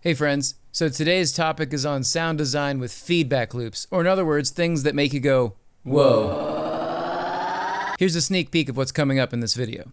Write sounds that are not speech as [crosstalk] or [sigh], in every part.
Hey friends, so today's topic is on sound design with feedback loops, or in other words, things that make you go, whoa. Here's a sneak peek of what's coming up in this video.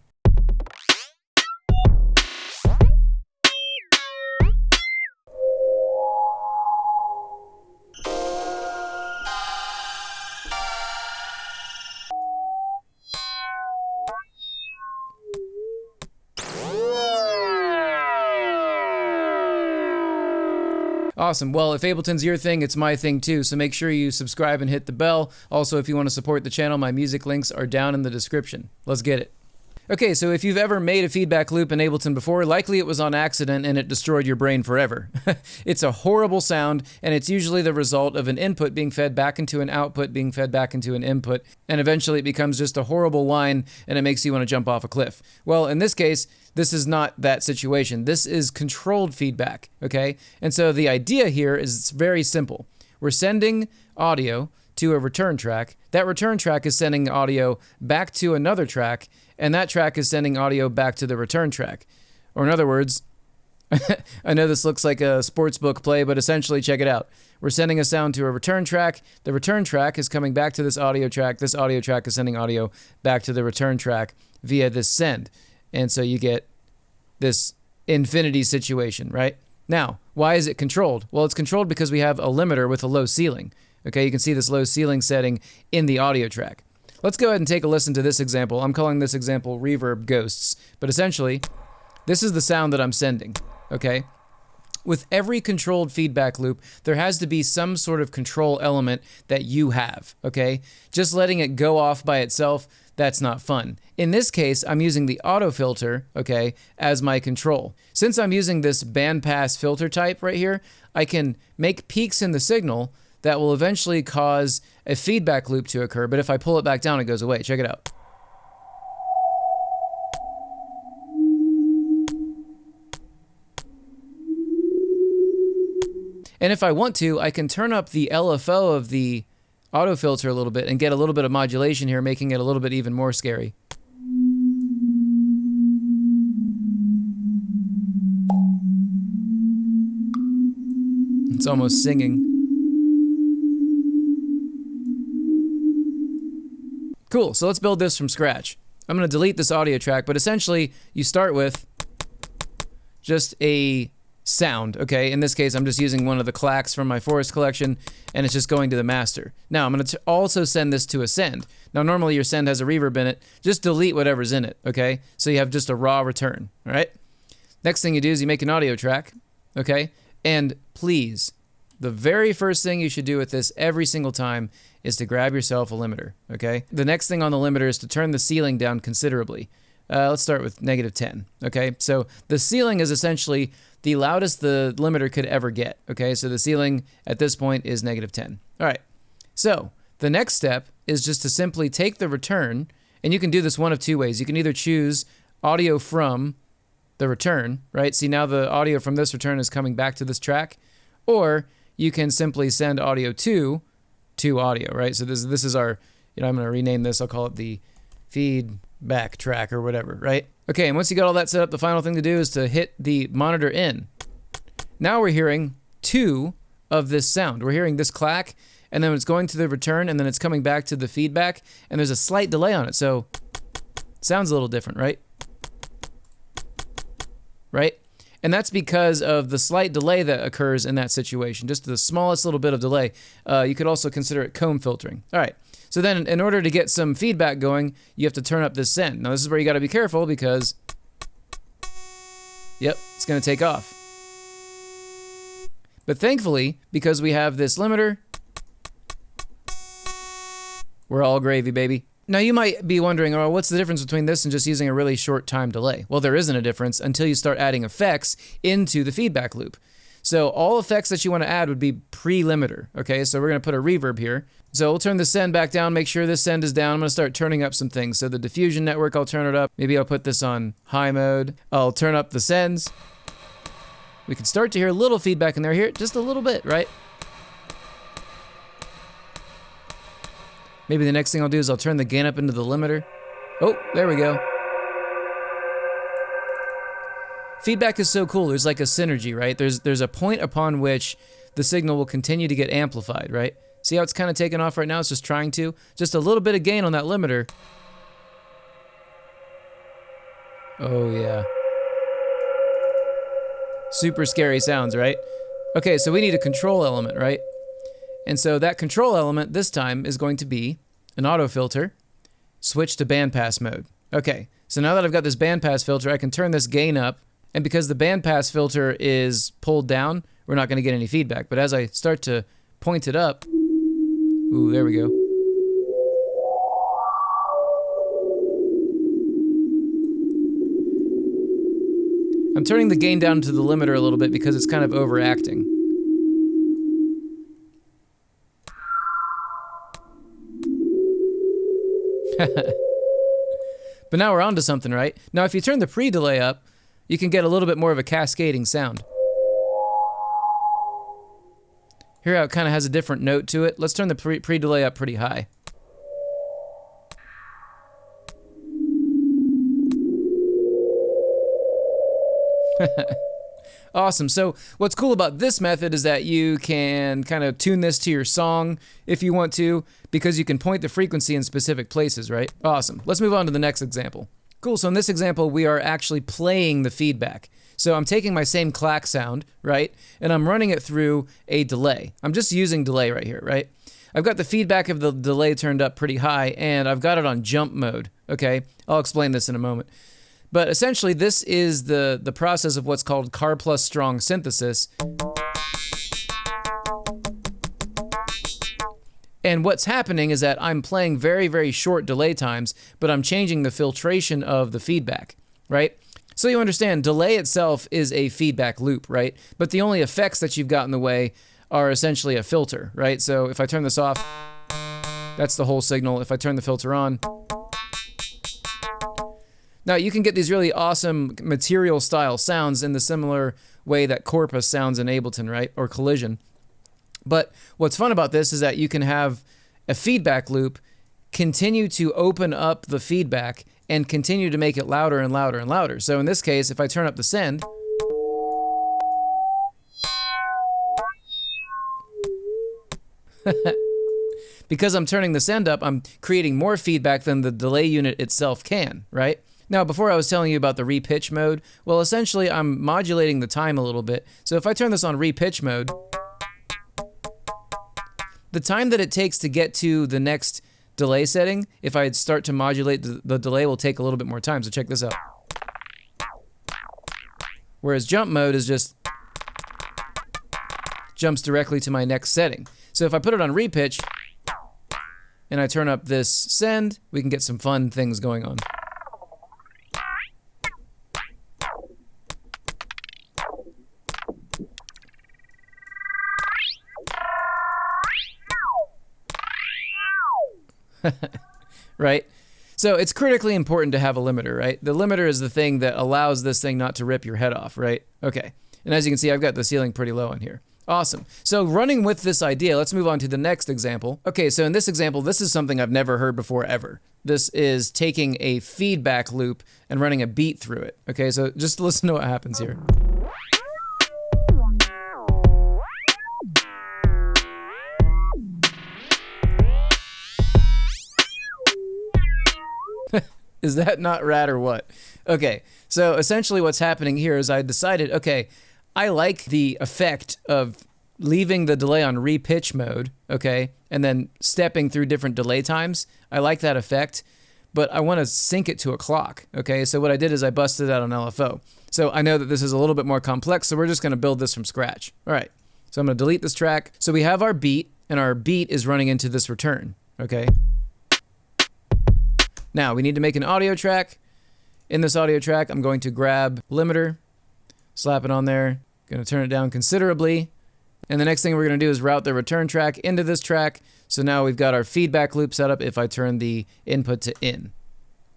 Awesome. Well, if Ableton's your thing, it's my thing too. So make sure you subscribe and hit the bell. Also, if you want to support the channel, my music links are down in the description. Let's get it. Okay, so if you've ever made a feedback loop in Ableton before, likely it was on accident and it destroyed your brain forever. [laughs] it's a horrible sound, and it's usually the result of an input being fed back into an output, being fed back into an input, and eventually it becomes just a horrible whine and it makes you want to jump off a cliff. Well, in this case, this is not that situation. This is controlled feedback, okay? And so the idea here is it's very simple. We're sending audio to a return track. That return track is sending audio back to another track, and that track is sending audio back to the return track. Or in other words, [laughs] I know this looks like a sports book play, but essentially check it out. We're sending a sound to a return track. The return track is coming back to this audio track. This audio track is sending audio back to the return track via this send. And so you get this infinity situation, right? Now, why is it controlled? Well, it's controlled because we have a limiter with a low ceiling. Okay, you can see this low ceiling setting in the audio track. Let's go ahead and take a listen to this example. I'm calling this example reverb ghosts, but essentially, this is the sound that I'm sending, okay? With every controlled feedback loop, there has to be some sort of control element that you have, okay? Just letting it go off by itself, that's not fun. In this case, I'm using the auto filter, okay, as my control. Since I'm using this bandpass filter type right here, I can make peaks in the signal that will eventually cause a feedback loop to occur, but if I pull it back down, it goes away. Check it out. And if I want to, I can turn up the LFO of the auto filter a little bit and get a little bit of modulation here, making it a little bit even more scary. It's almost singing. Cool, so let's build this from scratch. I'm going to delete this audio track, but essentially you start with just a sound, okay? In this case, I'm just using one of the clacks from my forest collection, and it's just going to the master. Now, I'm going to also send this to a send. Now, normally your send has a reverb in it. Just delete whatever's in it, okay? So you have just a raw return, all right? Next thing you do is you make an audio track, okay? And please, the very first thing you should do with this every single time is to grab yourself a limiter, okay? The next thing on the limiter is to turn the ceiling down considerably. Uh, let's start with negative 10, okay? So the ceiling is essentially the loudest the limiter could ever get, okay? So the ceiling at this point is negative 10. All right, so the next step is just to simply take the return, and you can do this one of two ways. You can either choose audio from the return, right? See, now the audio from this return is coming back to this track, or you can simply send audio to to audio, right? So this this is our, you know, I'm going to rename this. I'll call it the feedback track or whatever, right? Okay, and once you got all that set up, the final thing to do is to hit the monitor in. Now we're hearing two of this sound. We're hearing this clack, and then it's going to the return, and then it's coming back to the feedback, and there's a slight delay on it, so sounds a little different, right? Right? And that's because of the slight delay that occurs in that situation, just the smallest little bit of delay. Uh, you could also consider it comb filtering. All right, so then in order to get some feedback going, you have to turn up this send. Now this is where you gotta be careful because, yep, it's gonna take off. But thankfully, because we have this limiter, we're all gravy, baby. Now you might be wondering, oh, what's the difference between this and just using a really short time delay? Well, there isn't a difference until you start adding effects into the feedback loop. So all effects that you want to add would be pre-limiter, okay? So we're going to put a reverb here. So we'll turn the send back down, make sure this send is down. I'm going to start turning up some things. So the diffusion network, I'll turn it up. Maybe I'll put this on high mode. I'll turn up the sends. We can start to hear a little feedback in there here, just a little bit, right? Maybe the next thing I'll do is I'll turn the gain up into the limiter. Oh, there we go. Feedback is so cool. There's like a synergy, right? There's there's a point upon which the signal will continue to get amplified, right? See how it's kind of taken off right now? It's just trying to. Just a little bit of gain on that limiter. Oh, yeah. Super scary sounds, right? Okay, so we need a control element, right? And so that control element this time is going to be an auto filter, switch to bandpass mode. Okay, so now that I've got this bandpass filter, I can turn this gain up, and because the bandpass filter is pulled down, we're not going to get any feedback. But as I start to point it up, ooh, there we go. I'm turning the gain down to the limiter a little bit because it's kind of overacting. [laughs] but now we're on to something, right? Now if you turn the pre-delay up, you can get a little bit more of a cascading sound. Here how it kind of has a different note to it. Let's turn the pre-delay up pretty high. [laughs] awesome. So what's cool about this method is that you can kind of tune this to your song if you want to, because you can point the frequency in specific places, right? Awesome. Let's move on to the next example. Cool, so in this example, we are actually playing the feedback. So I'm taking my same clack sound, right? And I'm running it through a delay. I'm just using delay right here, right? I've got the feedback of the delay turned up pretty high, and I've got it on jump mode, okay? I'll explain this in a moment. But essentially, this is the, the process of what's called Karplus strong synthesis. And what's happening is that I'm playing very, very short delay times, but I'm changing the filtration of the feedback, right? So you understand, delay itself is a feedback loop, right? But the only effects that you've got in the way are essentially a filter, right? So if I turn this off, that's the whole signal. If I turn the filter on, now you can get these really awesome material style sounds in the similar way that Corpus sounds in Ableton, right? Or Collision. But what's fun about this is that you can have a feedback loop continue to open up the feedback and continue to make it louder and louder and louder. So in this case, if I turn up the send, [laughs] because I'm turning the send up, I'm creating more feedback than the delay unit itself can, right? Now, before I was telling you about the repitch mode, well, essentially I'm modulating the time a little bit. So if I turn this on repitch mode, the time that it takes to get to the next delay setting, if I start to modulate, the, the delay will take a little bit more time. So check this out. Whereas jump mode is just jumps directly to my next setting. So if I put it on repitch and I turn up this send, we can get some fun things going on. [laughs] right? So it's critically important to have a limiter, right? The limiter is the thing that allows this thing not to rip your head off, right? Okay. And as you can see, I've got the ceiling pretty low in here. Awesome. So running with this idea, let's move on to the next example. Okay, so in this example, this is something I've never heard before ever. This is taking a feedback loop and running a beat through it. Okay, so just [laughs] listen to what happens here. Is that not rad or what? Okay, so essentially what's happening here is I decided, okay, I like the effect of leaving the delay on repitch mode, okay, and then stepping through different delay times. I like that effect, but I want to sync it to a clock, okay? So what I did is I busted out on LFO. So I know that this is a little bit more complex, so we're just going to build this from scratch. All right, so I'm going to delete this track. So we have our beat, and our beat is running into this return, okay? Now, we need to make an audio track. In this audio track, I'm going to grab limiter, slap it on there, going to turn it down considerably. And the next thing we're going to do is route the return track into this track. So now we've got our feedback loop set up if I turn the input to in.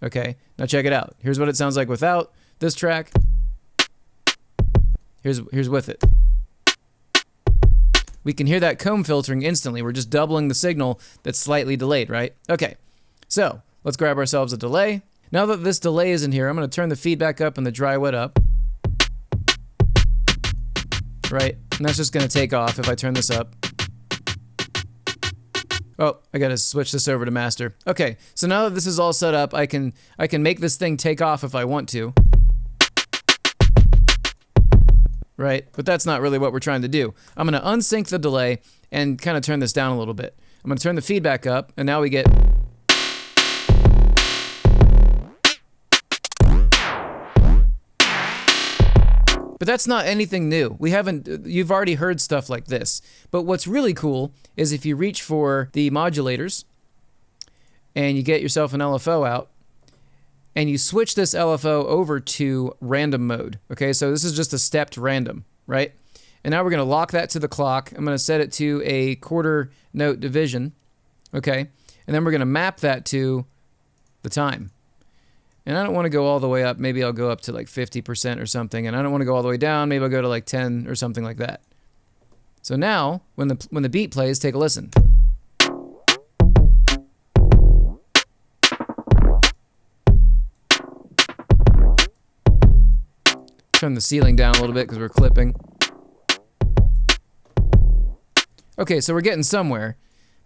Okay, now check it out. Here's what it sounds like without this track. Here's, here's with it. We can hear that comb filtering instantly. We're just doubling the signal that's slightly delayed, right? Okay, so Let's grab ourselves a delay. Now that this delay is in here, I'm going to turn the feedback up and the dry wet up. right? And that's just going to take off if I turn this up. Oh, I gotta switch this over to master. Okay, so now that this is all set up, I can I can make this thing take off if I want to. Right, but that's not really what we're trying to do. I'm gonna unsync the delay and kind of turn this down a little bit. I'm gonna turn the feedback up, and now we get But that's not anything new. We haven't, you've already heard stuff like this. But what's really cool is if you reach for the modulators and you get yourself an LFO out and you switch this LFO over to random mode. Okay, so this is just a stepped random, right? And now we're going to lock that to the clock. I'm going to set it to a quarter note division. Okay, and then we're going to map that to the time. And I don't want to go all the way up. Maybe I'll go up to like 50% or something. And I don't want to go all the way down. Maybe I'll go to like 10 or something like that. So now, when the, when the beat plays, take a listen. Turn the ceiling down a little bit because we're clipping. Okay, so we're getting somewhere.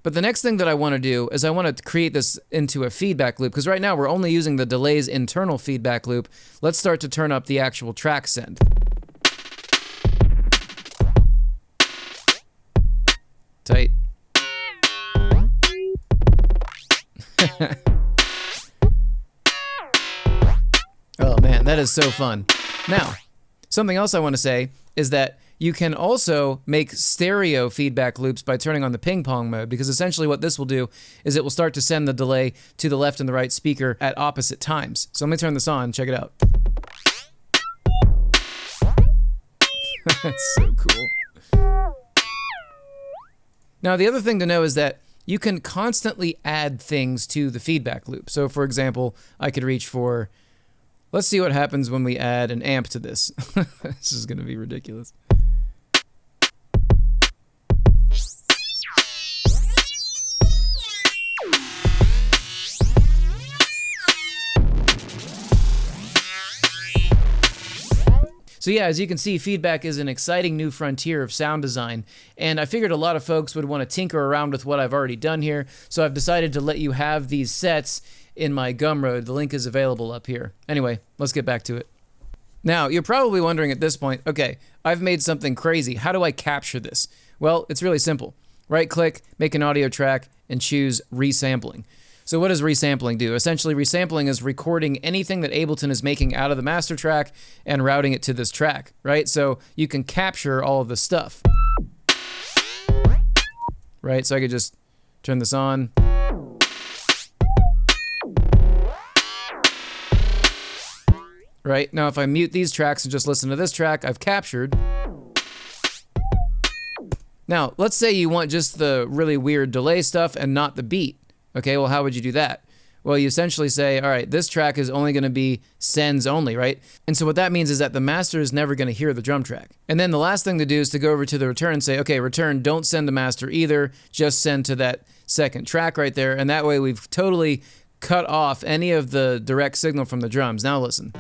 But the next thing that I want to do is I want to create this into a feedback loop because right now we're only using the delay's internal feedback loop. Let's start to turn up the actual track send. Tight. [laughs] oh man, that is so fun. Now, something else I want to say is that you can also make stereo feedback loops by turning on the ping pong mode because essentially what this will do is it will start to send the delay to the left and the right speaker at opposite times. So let me turn this on, check it out. [laughs] That's so cool. Now the other thing to know is that you can constantly add things to the feedback loop. So for example, I could reach for Let's see what happens when we add an amp to this. [laughs] this is going to be ridiculous. So yeah, as you can see, feedback is an exciting new frontier of sound design, and I figured a lot of folks would want to tinker around with what I've already done here, so I've decided to let you have these sets in my Gumroad. The link is available up here. Anyway, let's get back to it. Now, you're probably wondering at this point, okay, I've made something crazy. How do I capture this? Well, it's really simple. Right click, make an audio track, and choose resampling. So what does resampling do? Essentially, resampling is recording anything that Ableton is making out of the master track and routing it to this track, right? So you can capture all of the stuff. Right, so I could just turn this on. Right, now if I mute these tracks and just listen to this track, I've captured. Now, let's say you want just the really weird delay stuff and not the beat. Okay, well, how would you do that? Well, you essentially say, all right, this track is only going to be sends only, right? And so what that means is that the master is never going to hear the drum track. And then the last thing to do is to go over to the return and say, okay, return, don't send the master either, just send to that second track right there. And that way we've totally cut off any of the direct signal from the drums. Now listen.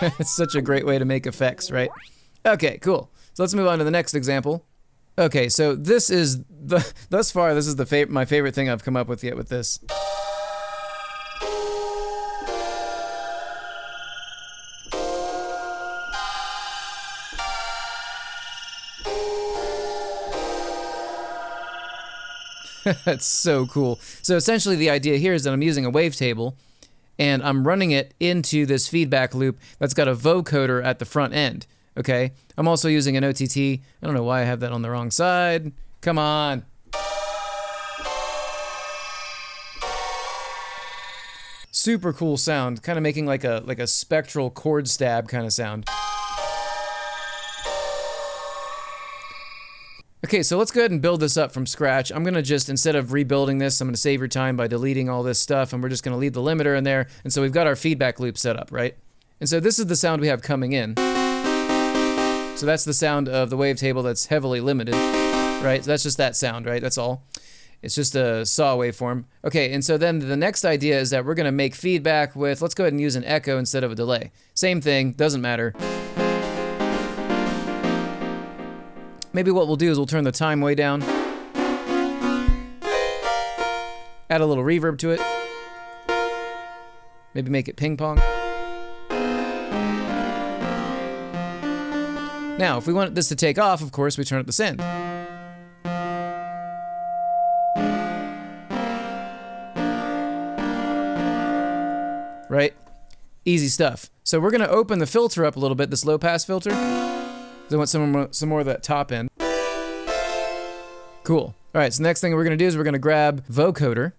[laughs] it's such a great way to make effects, right? Okay, cool. So let's move on to the next example. Okay, so this is the [laughs] thus far this is the fav my favorite thing I've come up with yet with this. [laughs] That's so cool. So essentially the idea here is that I'm using a wavetable and I'm running it into this feedback loop that's got a vocoder at the front end. Okay, I'm also using an OTT. I don't know why I have that on the wrong side. Come on. Super cool sound, kind of making like a like a spectral chord stab kind of sound. Okay, so let's go ahead and build this up from scratch. I'm gonna just, instead of rebuilding this, I'm gonna save your time by deleting all this stuff and we're just gonna leave the limiter in there. And so we've got our feedback loop set up, right? And so this is the sound we have coming in. So that's the sound of the wavetable that's heavily limited, right? So that's just that sound, right? That's all. It's just a saw waveform. Okay, and so then the next idea is that we're to make feedback with, let's go ahead and use an echo instead of a delay. Same thing, doesn't matter. Maybe what we'll do is we'll turn the time way down. Add a little reverb to it. Maybe make it ping pong. Now, if we want this to take off, of course, we turn up the send. Right? Easy stuff. So we're going to open the filter up a little bit, this low pass filter. I want some more, some more of that top end. Cool. All right, so next thing we're going to do is we're going to grab vocoder.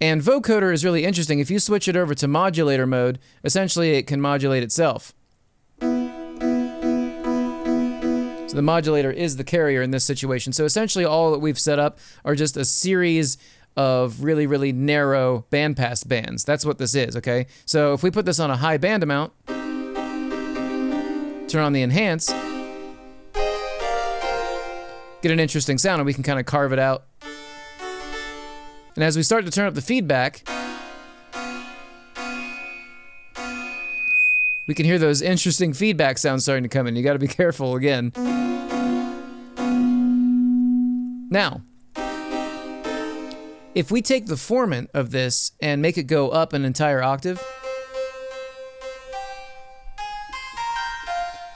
And vocoder is really interesting. If you switch it over to modulator mode, essentially it can modulate itself. The modulator is the carrier in this situation. So essentially all that we've set up are just a series of really, really narrow bandpass bands. That's what this is, okay? So if we put this on a high band amount, turn on the enhance, get an interesting sound and we can kind of carve it out. And as we start to turn up the feedback, we can hear those interesting feedback sounds starting to come in. You gotta be [laughs] careful again. Now, if we take the formant of this and make it go up an entire octave,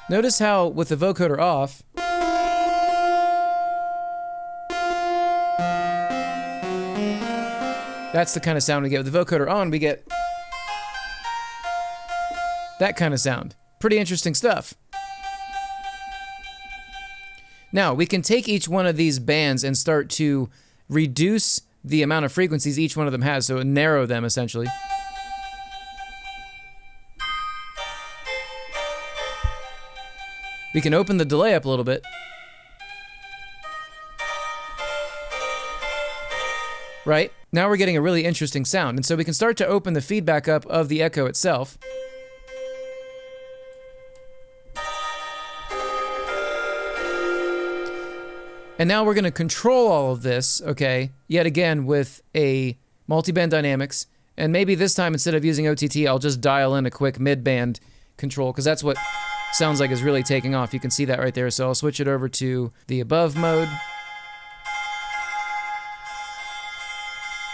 notice how with the vocoder off, that's the kind of sound we get. With the vocoder on, we get that kind of sound. Pretty interesting stuff. Now, we can take each one of these bands and start to reduce the amount of frequencies each one of them has, so narrow them essentially. We can open the delay up a little bit. Right? Now we're getting a really interesting sound, and so we can start to open the feedback up of the echo itself. And now we're going to control all of this, okay, yet again with a multiband dynamics. And maybe this time instead of using OTT, I'll just dial in a quick mid-band control because that's what sounds like is really taking off. You can see that right there. So I'll switch it over to the above mode.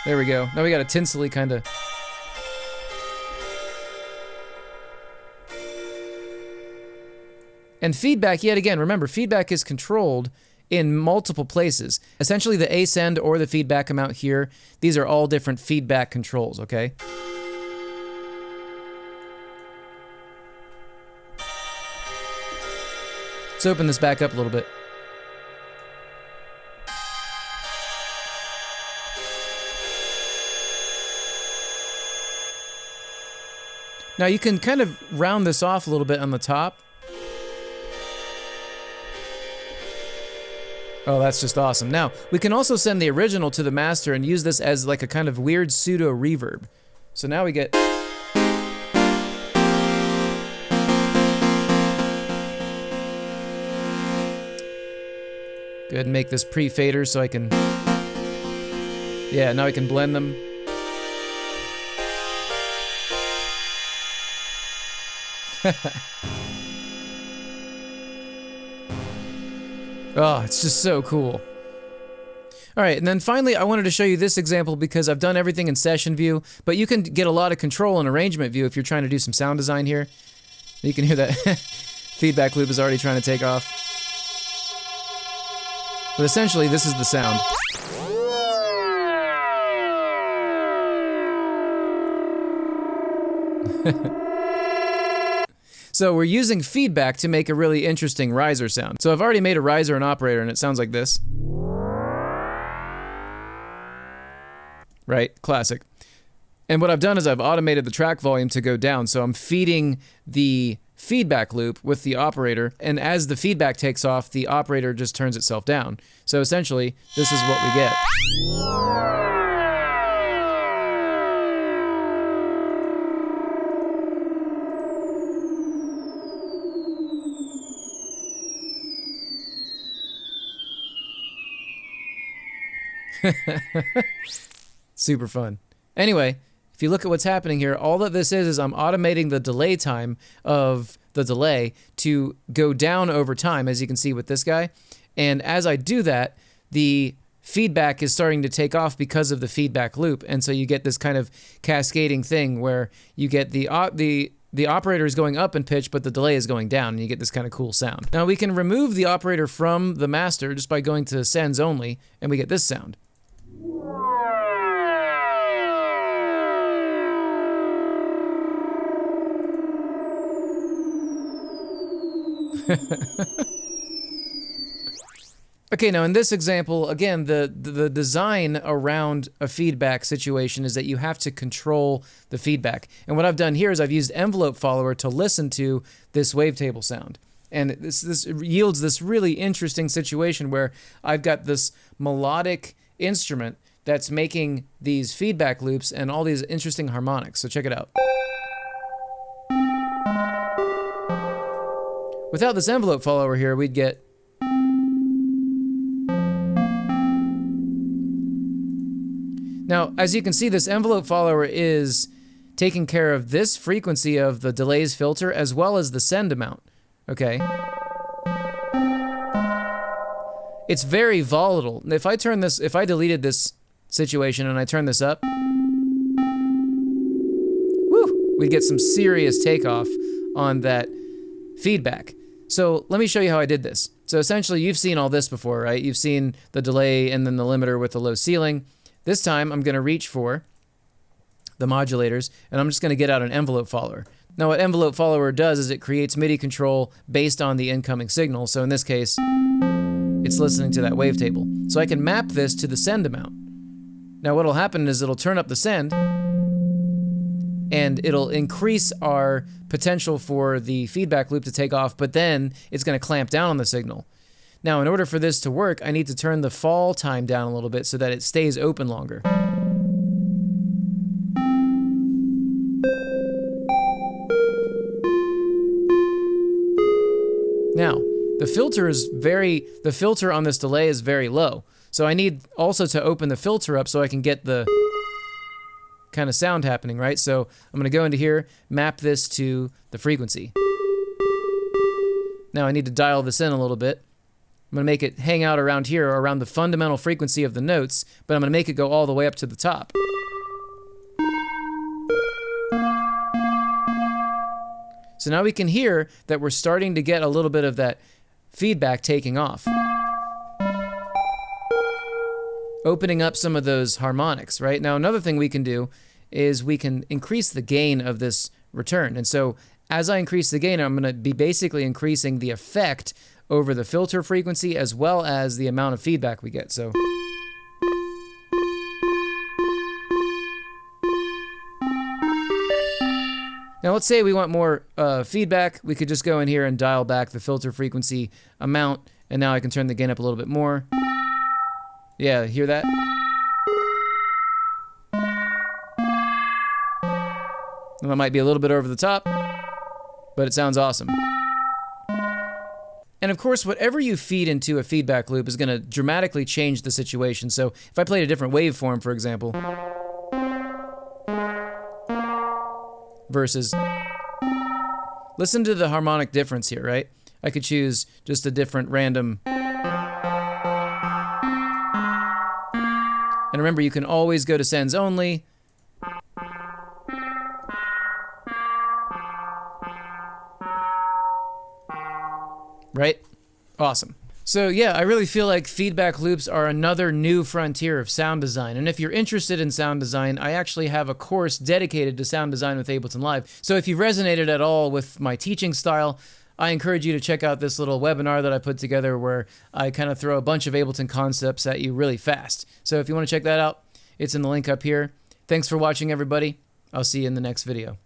There we go. Now we got a tinsely kind of... And feedback, yet again, remember, feedback is controlled in multiple places. Essentially the ascend or the feedback amount here, these are all different feedback controls, okay? Let's open this back up a little bit. Now you can kind of round this off a little bit on the top Oh, that's just awesome. Now, we can also send the original to the master and use this as like a kind of weird pseudo reverb. So now we get... Go ahead and make this pre-fader so I can... Yeah, now I can blend them. [laughs] Oh, it's just so cool. All right, and then finally, I wanted to show you this example because I've done everything in session view, but you can get a lot of control in arrangement view if you're trying to do some sound design here. You can hear that [laughs] feedback loop is already trying to take off. But essentially, this is the sound. [laughs] So we're using feedback to make a really interesting riser sound. So I've already made a riser and operator and it sounds like this. Right, classic. And what I've done is I've automated the track volume to go down. So I'm feeding the feedback loop with the operator, and as the feedback takes off, the operator just turns itself down. So essentially, this is what we get. [laughs] Super fun. Anyway, if you look at what's happening here, all that this is is I'm automating the delay time of the delay to go down over time, as you can see with this guy. And as I do that, the feedback is starting to take off because of the feedback loop. And so you get this kind of cascading thing where you get the, the, the operator is going up in pitch, but the delay is going down, and you get this kind of cool sound. Now we can remove the operator from the master just by going to sends only, and we get this sound. Okay, now in this example, again, the, the, design around a feedback situation is that you have to control the feedback. And what I've done here is I've used envelope follower to listen to this wavetable sound. And this, this yields this really interesting situation where I've got this melodic instrument that's making these feedback loops and all these interesting harmonics. So check it out. Without this envelope follower here, we'd get Now, as you can see, this envelope follower is taking care of this frequency of the delays filter as well as the send amount, okay? It's very volatile. If I turn this, if I deleted this situation and I turn this up, woo, we'd get some serious takeoff on that feedback. So let me show you how I did this. So essentially, you've seen all this before, right? You've seen the delay and then the limiter with the low ceiling. This time, I'm going to reach for the modulators, and I'm just going to get out an envelope follower. Now, what envelope follower does is it creates MIDI control based on the incoming signal. So in this case, it's listening to that wavetable. So I can map this to the send amount. Now, what'll happen is it'll turn up the send, and it'll increase our potential for the feedback loop to take off, but then it's going to clamp down on the signal. Now, in order for this to work, I need to turn the fall time down a little bit so that it stays open longer. Now, the filter is very, the filter on this delay is very low. So I need also to open the filter up so I can get the kind of sound happening, right? So I'm going to go into here, map this to the frequency. Now I need to dial this in a little bit. I'm going to make it hang out around here, around the fundamental frequency of the notes, but I'm going to make it go all the way up to the top. So now we can hear that we're starting to get a little bit of that feedback taking off. Opening up some of those harmonics, right? Now another thing we can do is we can increase the gain of this return. And so as I increase the gain, I'm going to be basically increasing the effect over the filter frequency as well as the amount of feedback we get. So Now let's say we want more uh, feedback. We could just go in here and dial back the filter frequency amount. And now I can turn the gain up a little bit more. Yeah, hear that? That might be a little bit over the top, but it sounds awesome. And of course, whatever you feed into a feedback loop is going to dramatically change the situation. So if I played a different waveform, for example, versus, listen to the harmonic difference here, right? I could choose just a different random. Remember, you can always go to sends only, right? Awesome. So yeah, I really feel like feedback loops are another new frontier of sound design. And if you're interested in sound design, I actually have a course dedicated to sound design with Ableton Live. So if you've resonated at all with my teaching style, I encourage you to check out this little webinar that I put together where I kind of throw a bunch of Ableton concepts at you really fast. So if you want to check that out, it's in the link up here. Thanks for watching, everybody. I'll see you in the next video.